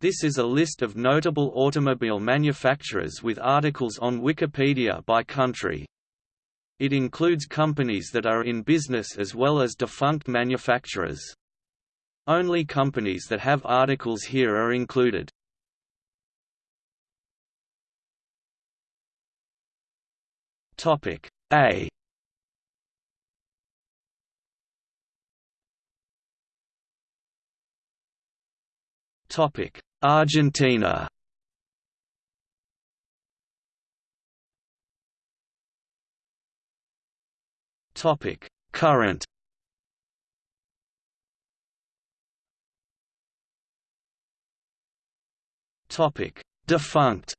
This is a list of notable automobile manufacturers with articles on Wikipedia by country. It includes companies that are in business as well as defunct manufacturers. Only companies that have articles here are included. Topic A Topic Argentina. Topic. Current. Topic. Defunct.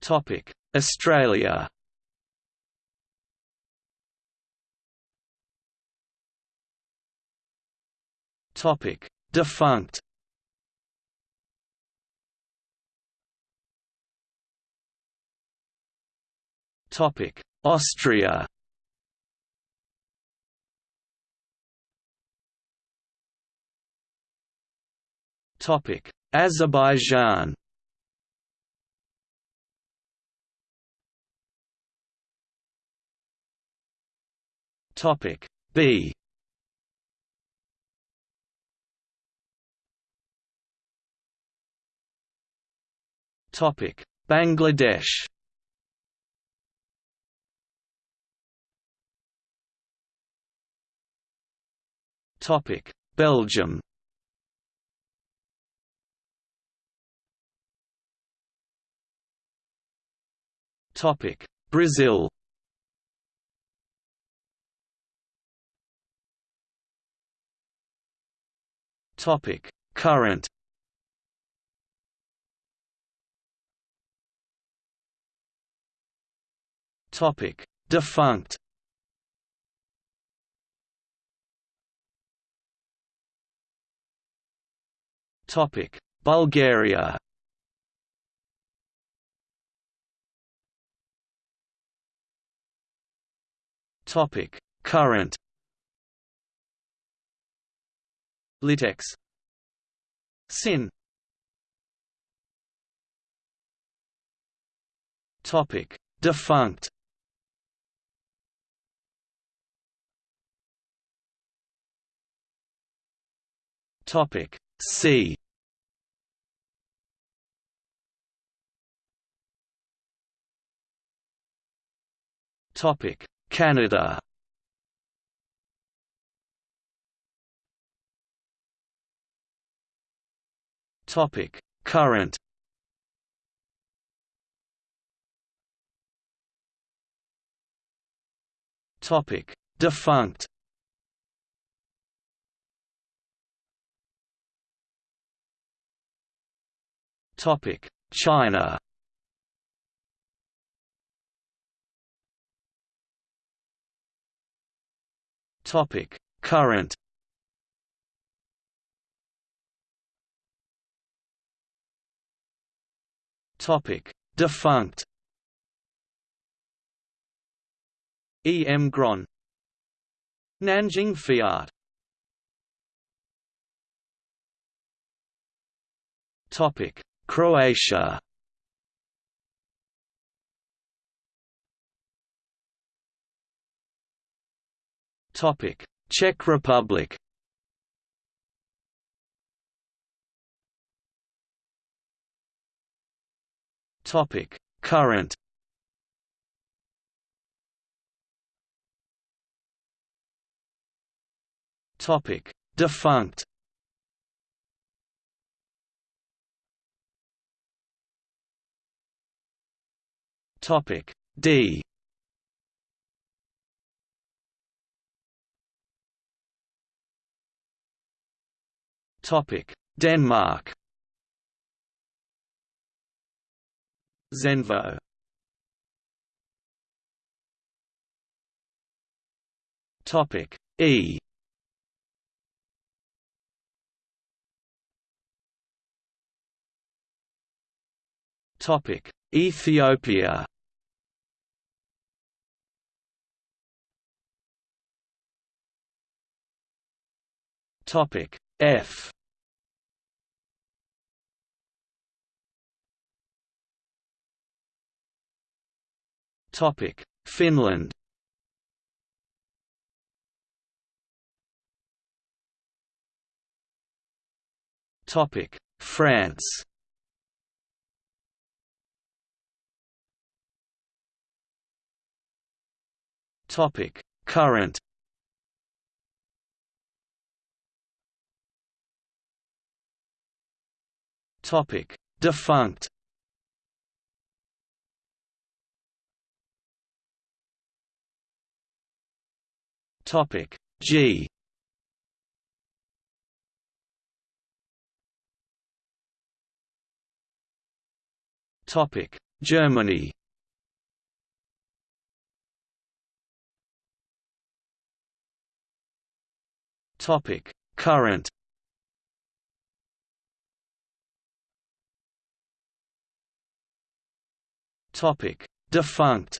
Topic. Australia Topic. Defunct. Topic. Austria. Topic. Azerbaijan. Topic. B Topic. Bangladesh. Topic. Belgium. Topic. Brazil. Topic. Current Topic. Defunct. Topic. Bulgaria. Topic. Current. Litex Sin. Topic. Defunct Topic C. Topic Canada. Topic Current. Topic Defunct China Topic Current Topic Defunct E. M. Gron Nanjing Fiat Topic Croatia. Topic. Czech Republic. Topic. Current. Topic. Defunct Topic D. Topic Denmark. Zenvo. Topic E. Topic Ethiopia Topic F. Topic Finland. Topic France. Topic Current Topic. Defunct. Topic. G. Topic. Germany. Topic. Current Topic. Defunct.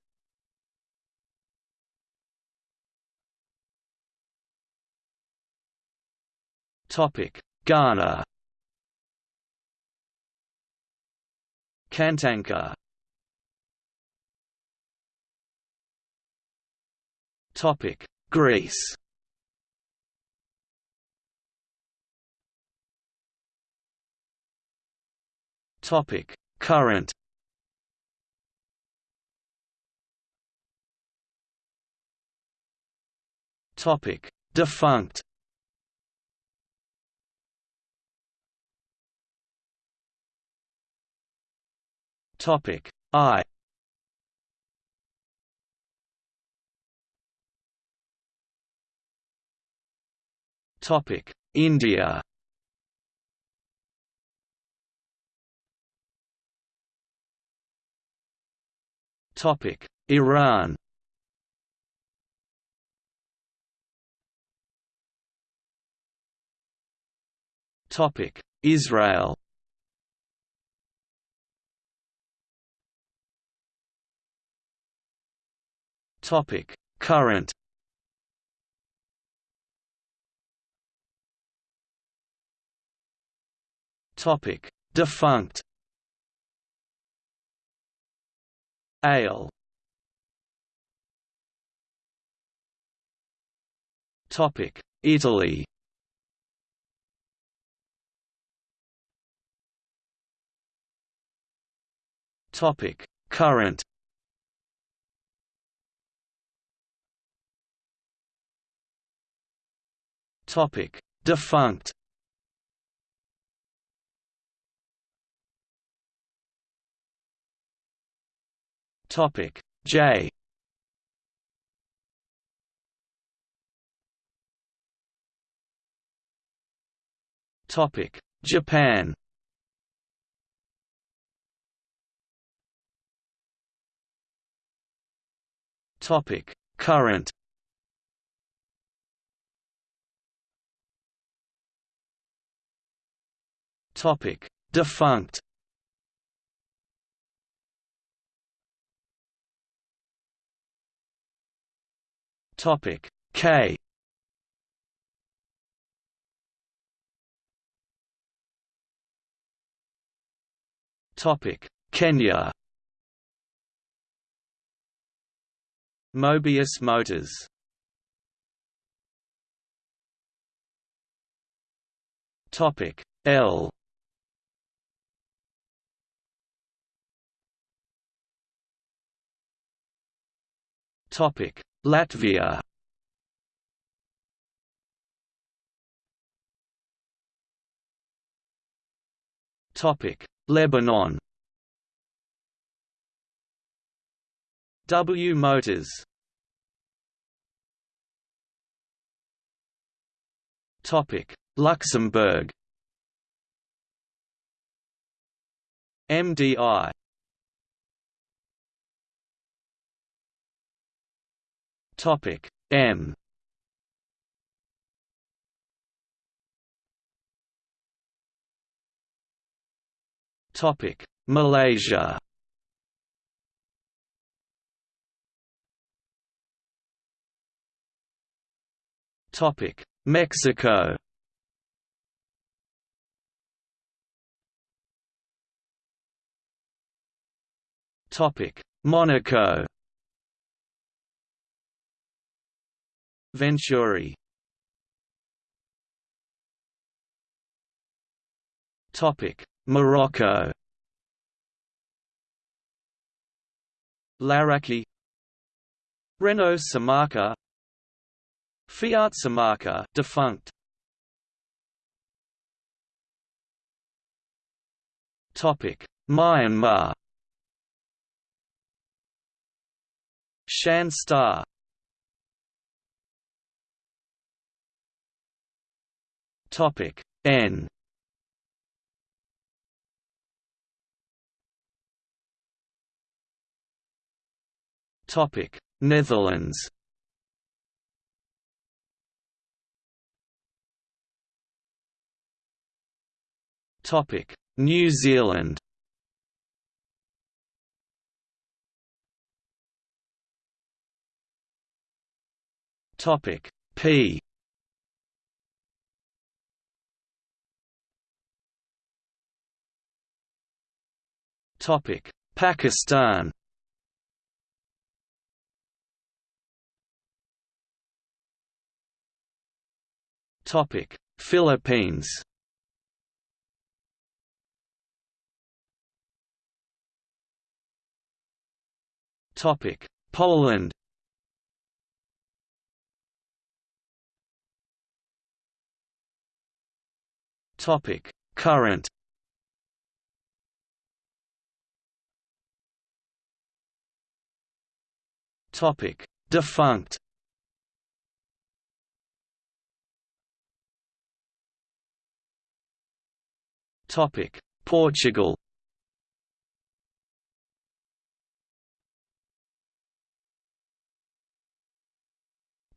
Topic. Ghana. Kantanka. Topic. Greece. Topic. Current Topic. Defunct. Topic. I. Topic. India. Topic. Iran Israel. Topic Current. Topic Defunct. Ale. Topic Italy Topic. Current. Topic. Defunct. Topic. J. Topic. Japan Topic. Current. Topic. Defunct. Topic. K. Topic. Kenya Mobius Motors. Topic L. Topic Latvia. Topic Lebanon W Motors. Topic Luxembourg. MDI Topic M. Topic Malaysia Topic: Mexico. Topic: Monaco. Venturi. Topic: Morocco. Laraki Renault Somaca Fiat Somaca defunct. Topic. Myanmar. Shan Star. Topic. N. Topic. Netherlands Topic. New Zealand. Topic. P. Topic. Pakistan. Topic. Philippines Topic Poland. Topic Current. Topic Defunct. Topic Portugal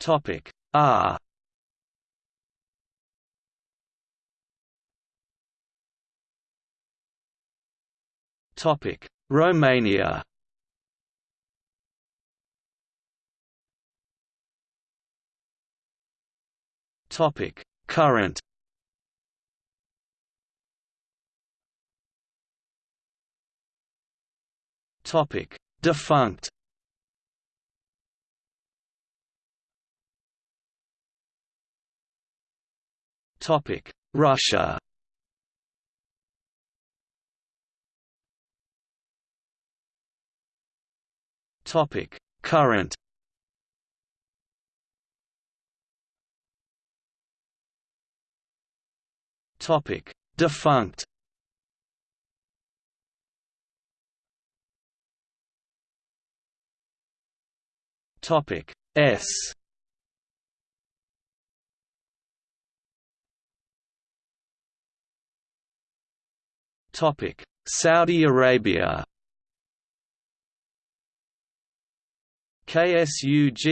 Topic. R Topic. Romania. Topic. Current. Topic. Defunct Russia. Topic Current. Topic Defunct. Topic S Saudi Arabia KSUGAZAL1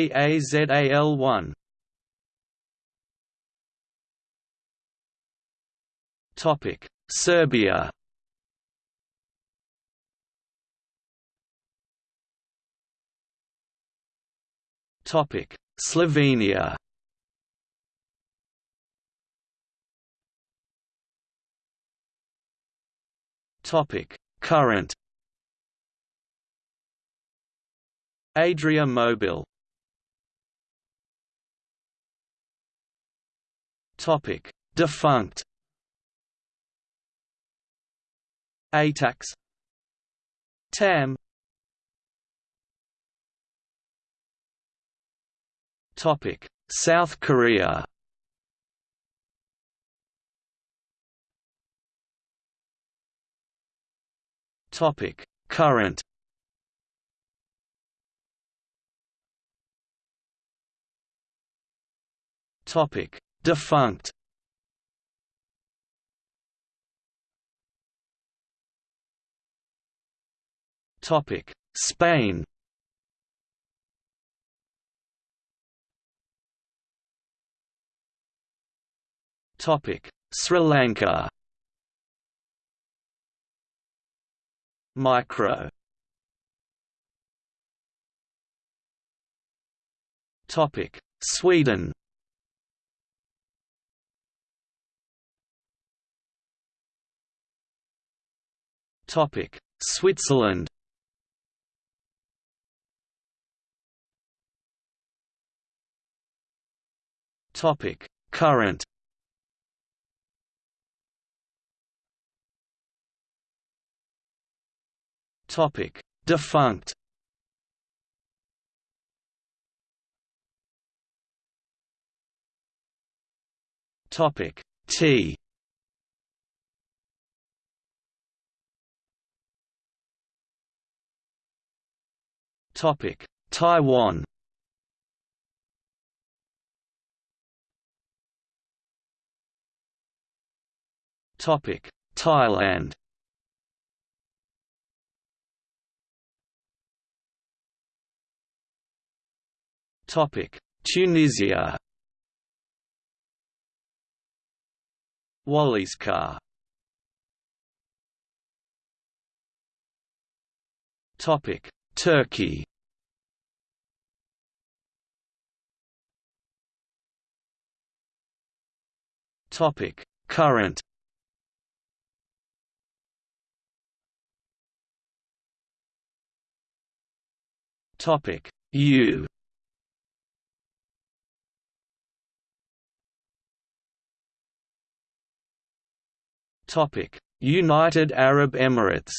Topic. Serbia Topic. Slovenia Topic. Current. Adria Mobil Topic. Defunct. ATAX. TAM Topic. South Korea Topic. Current. Topic. Defunct. Topic. Spain. Topic. Sri Lanka Micro. Topic Sweden. Topic Switzerland. Topic Current. Topic: Defunct. Topic: T. Topic: Taiwan. Topic: Thailand. Tunisia. Wallyscar. Topic: Turkey. Topic: Current. Topic U United Arab Emirates.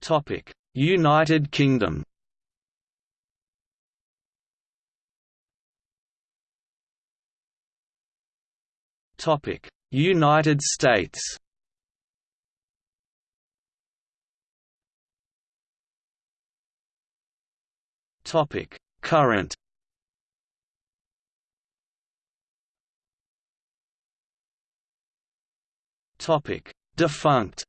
Topic. United Kingdom. Topic. United States. Topic: Current. Topic: Defunct.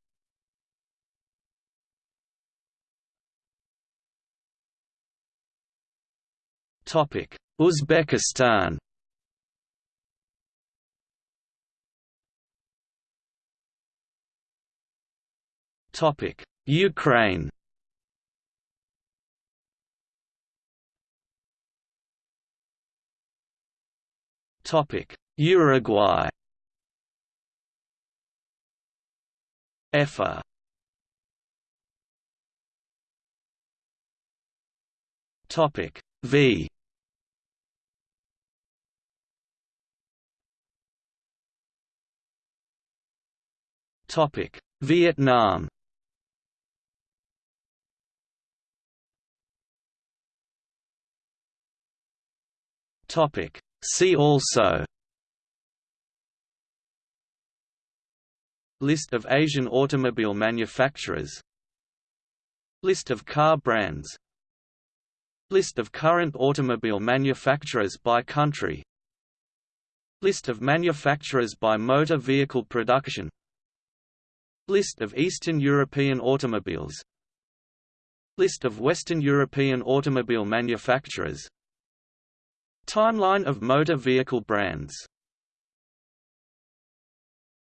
Topic: Uzbekistan. Topic: Ukraine. Topic: Uruguay. EFA. Topic: V. Topic: Vietnam. Topic: See also List of Asian automobile manufacturers. List of car brands. List of current automobile manufacturers by country. List of manufacturers by motor vehicle production. List of Eastern European automobiles. List of Western European automobile manufacturers. Timeline of motor vehicle brands